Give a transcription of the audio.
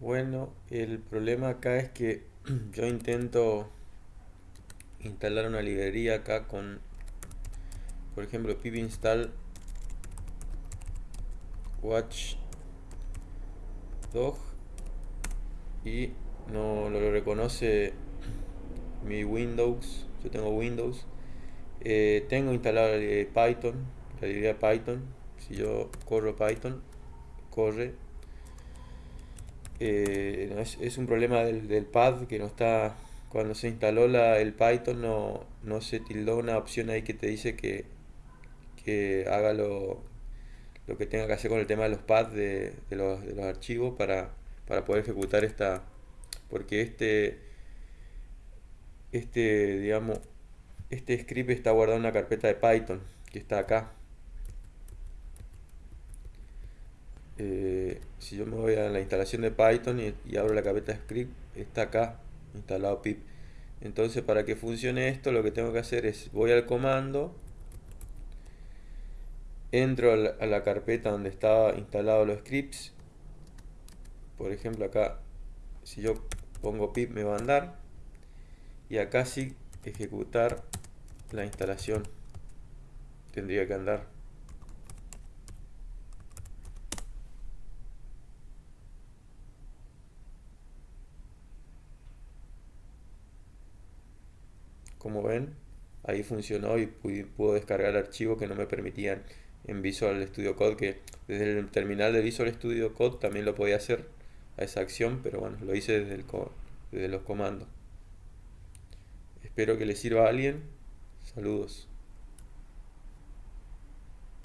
Bueno, el problema acá es que yo intento instalar una librería acá con, por ejemplo, pip install watchdog y no lo reconoce mi Windows, yo tengo Windows. Eh, tengo instalado Python, la librería Python. Si yo corro Python, corre eh, es, un problema del, pad que no está cuando se instaló la, el Python no, no, se tildó una opción ahí que te dice que, que haga lo, lo, que tenga que hacer con el tema de los pads de, de, los, de los, archivos para, para, poder ejecutar esta porque este este digamos este script está guardado en una carpeta de Python que está acá Eh, si yo me voy a la instalación de Python y, abro la carpeta script, está acá instalado pip. Entonces para que funcione esto lo que tengo que hacer es voy al comando, entro a la, carpeta donde estaba instalado los scripts, por ejemplo acá si yo pongo pip me va a andar. Y acá sí ejecutar la instalación. Tendría que andar como ven ahí funcionó y pudo descargar archivos que no me permitían en Visual Studio Code que desde el terminal de Visual Studio Code también lo podía hacer a esa acción pero bueno lo hice desde, el desde los comandos. Espero que le sirva a alguien. Saludos